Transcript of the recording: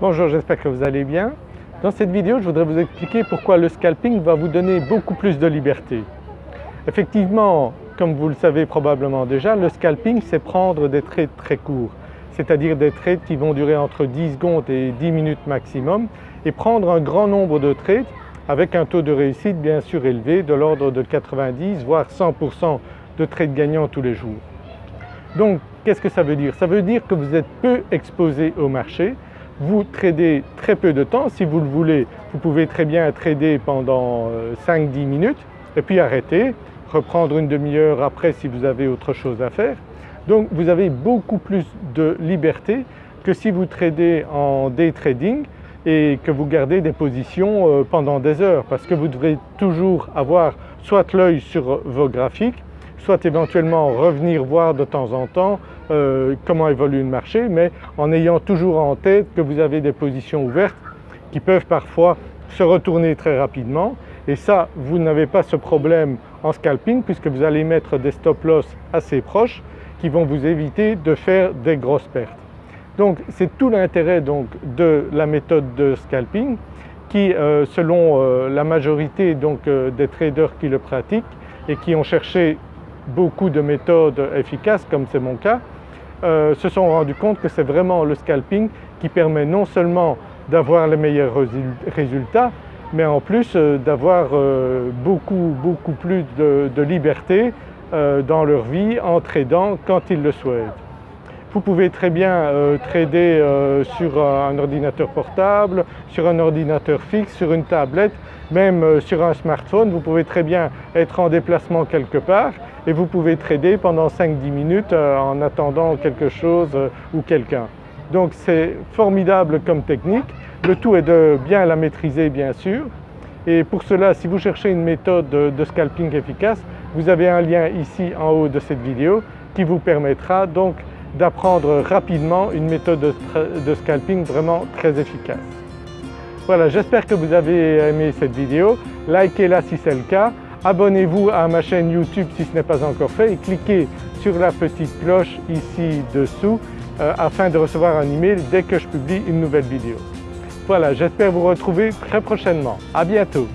Bonjour, j'espère que vous allez bien. Dans cette vidéo, je voudrais vous expliquer pourquoi le scalping va vous donner beaucoup plus de liberté. Effectivement, comme vous le savez probablement déjà, le scalping c'est prendre des trades très courts, c'est-à-dire des trades qui vont durer entre 10 secondes et 10 minutes maximum et prendre un grand nombre de trades avec un taux de réussite bien sûr élevé de l'ordre de 90 voire 100% de trades gagnants tous les jours. Donc qu'est-ce que ça veut dire? Ça veut dire que vous êtes peu exposé au marché, vous tradez très peu de temps, si vous le voulez vous pouvez très bien trader pendant 5-10 euh, minutes et puis arrêter, reprendre une demi-heure après si vous avez autre chose à faire. Donc vous avez beaucoup plus de liberté que si vous tradez en day trading et que vous gardez des positions euh, pendant des heures parce que vous devrez toujours avoir soit l'œil sur vos graphiques, soit éventuellement revenir voir de temps en temps euh, comment évolue le marché mais en ayant toujours en tête que vous avez des positions ouvertes qui peuvent parfois se retourner très rapidement et ça vous n'avez pas ce problème en scalping puisque vous allez mettre des stop loss assez proches qui vont vous éviter de faire des grosses pertes. Donc c'est tout l'intérêt de la méthode de scalping qui euh, selon euh, la majorité donc, des traders qui le pratiquent et qui ont cherché beaucoup de méthodes efficaces comme c'est mon cas, euh, se sont rendus compte que c'est vraiment le scalping qui permet non seulement d'avoir les meilleurs résultats mais en plus euh, d'avoir euh, beaucoup beaucoup plus de, de liberté dans leur vie en tradant quand ils le souhaitent. Vous pouvez très bien trader sur un ordinateur portable, sur un ordinateur fixe, sur une tablette, même sur un smartphone. Vous pouvez très bien être en déplacement quelque part et vous pouvez trader pendant 5-10 minutes euh, en attendant quelque chose euh, ou quelqu'un. Donc c'est formidable comme technique, le tout est de bien la maîtriser bien sûr et pour cela si vous cherchez une méthode de scalping efficace, vous avez un lien ici en haut de cette vidéo qui vous permettra donc d'apprendre rapidement une méthode de, scalping vraiment très efficace. Voilà, j'espère que vous avez aimé cette vidéo, likez-la si c'est le cas, Abonnez-vous à ma chaîne YouTube si ce n'est pas encore fait et cliquez sur la petite cloche ici dessous euh, afin de recevoir un email dès que je publie une nouvelle vidéo. Voilà, j'espère vous retrouver très prochainement. À bientôt